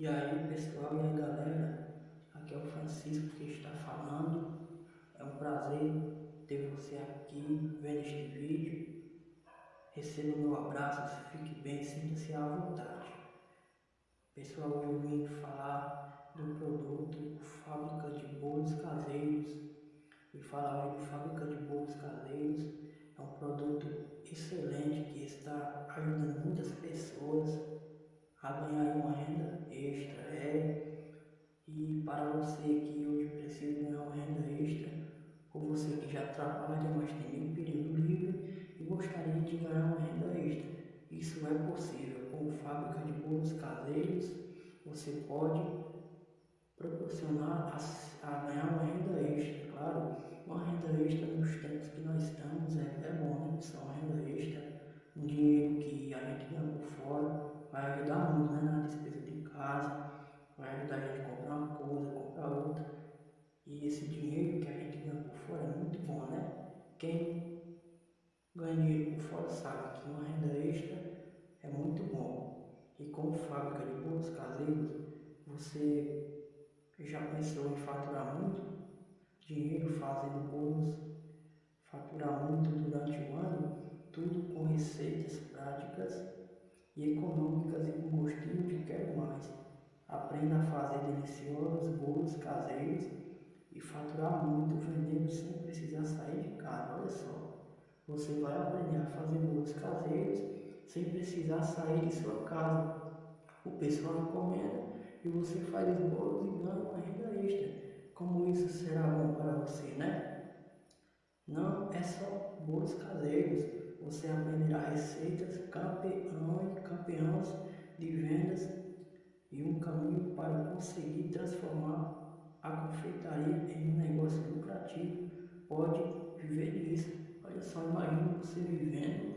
E aí pessoal aí galera, aqui é o Francisco que está falando. É um prazer ter você aqui vendo este vídeo. Receba o meu abraço, fique bem, sinta-se à vontade. Pessoal, eu vim falar do produto Fábrica de Bolos Caseiros. E falar de Fábrica de Bolos Caseiros. É um produto excelente que está ajudando muitas pessoas a ganhar uma renda extra. É, e para você que hoje precisa ganhar uma renda extra, ou você que já trabalha, mas tem um período livre e gostaria de ganhar uma renda extra, isso é possível. Com fábrica de bolos caseiros, você pode proporcionar a, a, ganhar uma ajudar a gente comprar uma coisa, comprar outra. E esse dinheiro que a gente ganha por fora é muito bom, né? Quem ganha dinheiro por fora sabe que uma renda extra é muito bom. E como fábrica de bolos caseiros, você já pensou em faturar muito dinheiro fazendo bolos, faturar muito durante o ano, tudo com receitas práticas e econômicas e com gostinho. A fazer deliciosos bolos caseiros e faturar muito vendendo sem precisar sair de casa. Olha só, você vai aprender a fazer bolos caseiros sem precisar sair de sua casa. O pessoal encomenda e você faz os bolos e ganha uma renda extra. Como isso será bom para você, né? Não é só bolos caseiros você aprenderá receitas, campeão e campeões de vendas e um caminho para conseguir transformar a confeitaria em um negócio lucrativo. Pode viver disso. Olha só, imagina você vivendo,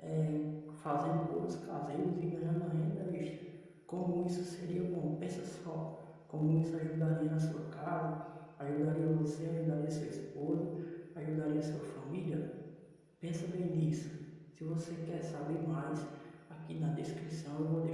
é, fazendo bolos caseiros e ganhando renda extra. Como isso seria bom? Pensa só, como isso ajudaria na sua casa, ajudaria você, ajudaria sua esposa, ajudaria sua família. Pensa bem nisso. Se você quer saber mais, aqui na descrição eu vou